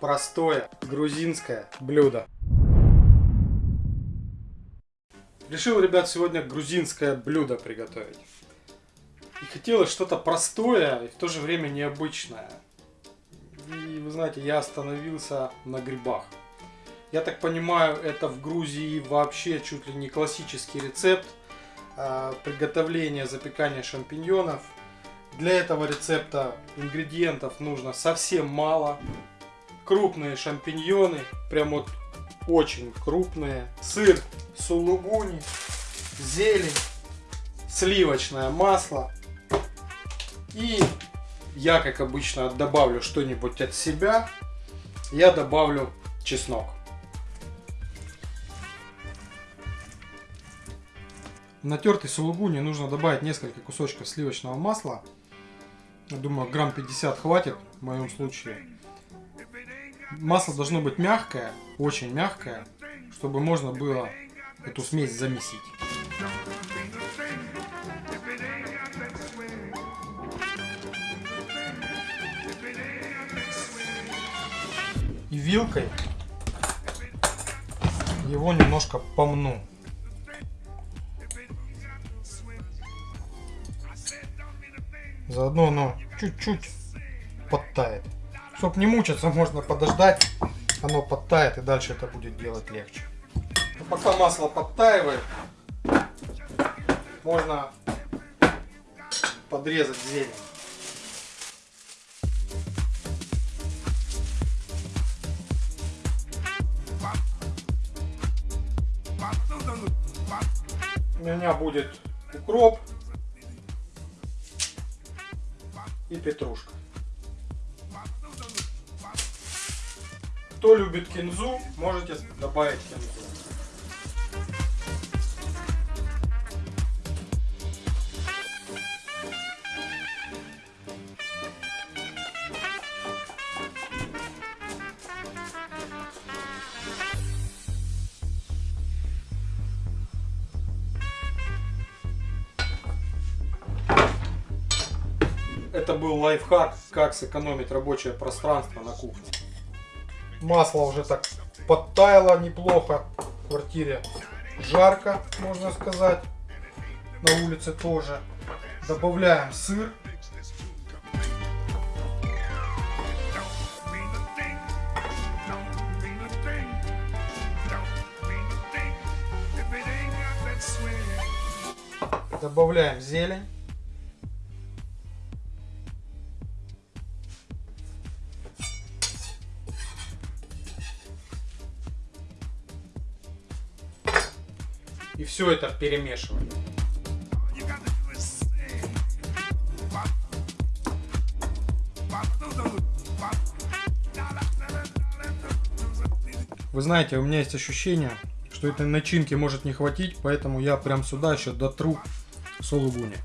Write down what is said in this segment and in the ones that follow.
простое грузинское блюдо. Решил, ребят, сегодня грузинское блюдо приготовить. И хотелось что-то простое и в то же время необычное. И вы знаете, я остановился на грибах. Я так понимаю, это в Грузии вообще чуть ли не классический рецепт э, приготовления запекания шампиньонов. Для этого рецепта ингредиентов нужно совсем мало. Крупные шампиньоны, прям вот очень крупные. Сыр сулугуни, зелень, сливочное масло. И я, как обычно, добавлю что-нибудь от себя. Я добавлю чеснок. В натертый сулугуни нужно добавить несколько кусочков сливочного масла. Я думаю, грамм 50 хватит в моем случае. Масло должно быть мягкое, очень мягкое, чтобы можно было эту смесь замесить. И вилкой его немножко помну. Заодно оно чуть-чуть подтает. Чтоб не мучиться, можно подождать. Оно подтает и дальше это будет делать легче. Но пока масло подтаивает, можно подрезать зелень. У меня будет укроп и петрушка. Кто любит кинзу, можете добавить кинзу. Это был лайфхак, как сэкономить рабочее пространство на кухне. Масло уже так подтаяло неплохо в квартире. Жарко, можно сказать. На улице тоже. Добавляем сыр. Добавляем зелень. И все это перемешиваем. Вы знаете, у меня есть ощущение, что этой начинки может не хватить, поэтому я прям сюда еще дотру сулугуни.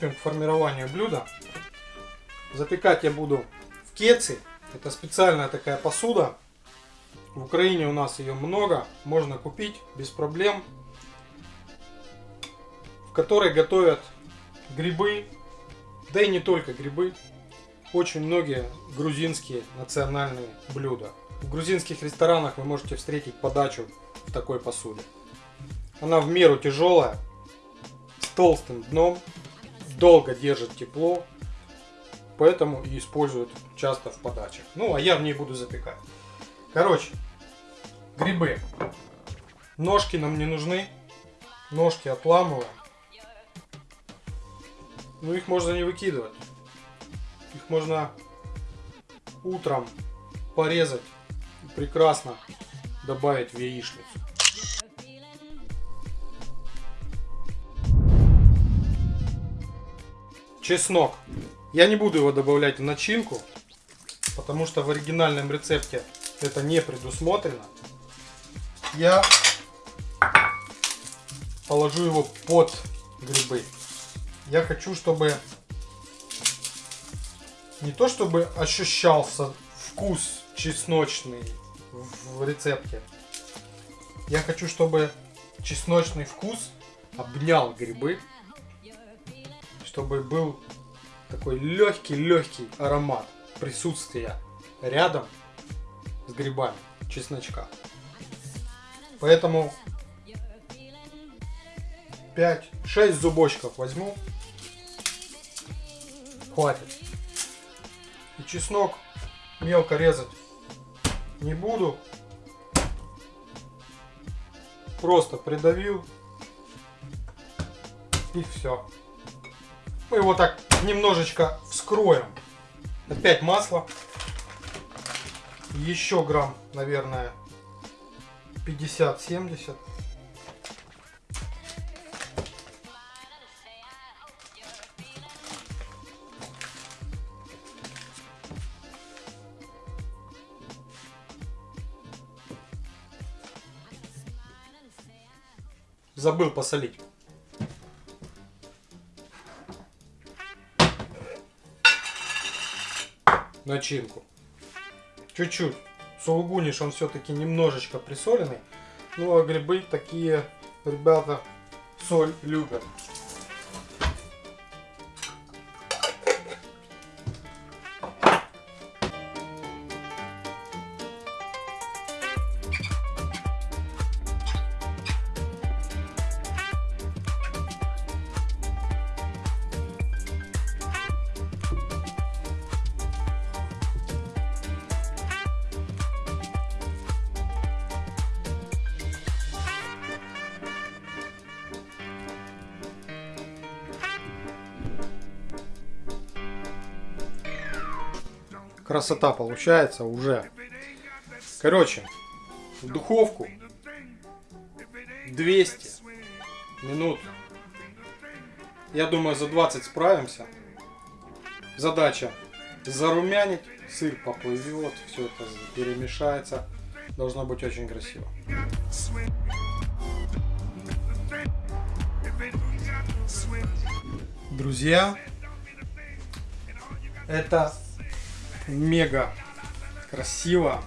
Приступим к формированию блюда. Запекать я буду в кеце. Это специальная такая посуда. В Украине у нас ее много. Можно купить без проблем. В которой готовят грибы. Да и не только грибы. Очень многие грузинские национальные блюда. В грузинских ресторанах вы можете встретить подачу в такой посуде. Она в меру тяжелая, с толстым дном, долго держит тепло, поэтому и используют часто в подачах. Ну, а я в ней буду запекать. Короче, грибы. Ножки нам не нужны. Ножки отламываем. Ну, их можно не выкидывать. Их можно утром порезать прекрасно добавить в яичницу. Чеснок. Я не буду его добавлять в начинку, потому что в оригинальном рецепте это не предусмотрено. Я положу его под грибы. Я хочу, чтобы не то чтобы ощущался вкус чесночный в рецепте. Я хочу, чтобы чесночный вкус обнял грибы, чтобы был такой легкий-легкий аромат присутствия рядом с грибами чесночка. Поэтому 5-6 зубочков возьму. Хватит. И чеснок мелко резать не буду. Просто придавил. И все. Мы его так немножечко вскроем. Опять масло. Еще грамм, наверное, 50-70. Забыл посолить. Начинку. Чуть-чуть. Сулугуниш, он все-таки немножечко присоленный. Ну а грибы такие, ребята, соль любят. Красота получается уже. Короче, в духовку 200 минут. Я думаю, за 20 справимся. Задача зарумянить, сыр поплывет, все это перемешается. Должно быть очень красиво. Друзья, это мега красиво.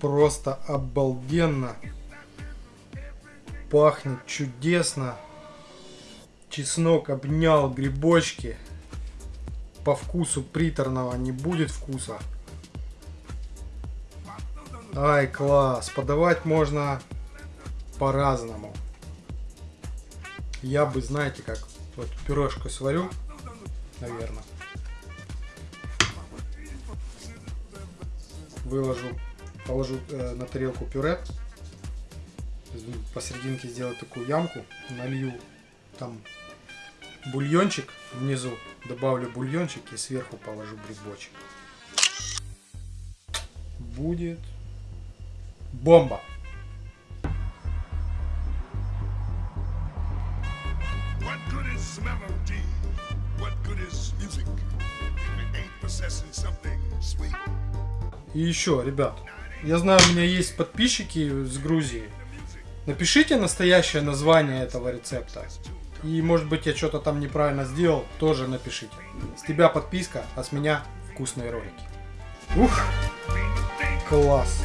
Просто обалденно. Пахнет чудесно. Чеснок обнял грибочки. По вкусу приторного не будет вкуса. Ай, класс. Подавать можно по-разному. Я бы, знаете, как вот пюрешку сварю, наверное. Выложу, положу э, на тарелку пюре. Посерединке сделаю такую ямку, налью там бульончик внизу, добавлю бульончик и сверху положу грибочек. Будет бомба! Melody? What good is music if it ain't possessing something sweet? И еще, ребят, я знаю, у меня есть подписчики с Грузии. Напишите настоящее название этого рецепта. И может быть я что-то там неправильно сделал, тоже напишите. С тебя подписка, а с меня вкусные ролики. Ух, класс.